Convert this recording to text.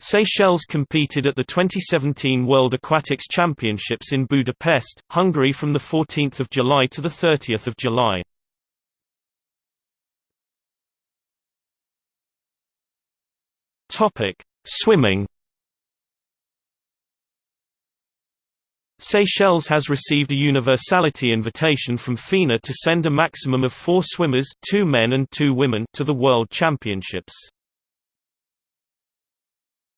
Seychelles competed at the 2017 World Aquatics Championships in Budapest, Hungary from 14 July to 30 July. Swimming Seychelles has received a universality invitation from FINA to send a maximum of four swimmers two men and two women to the World Championships.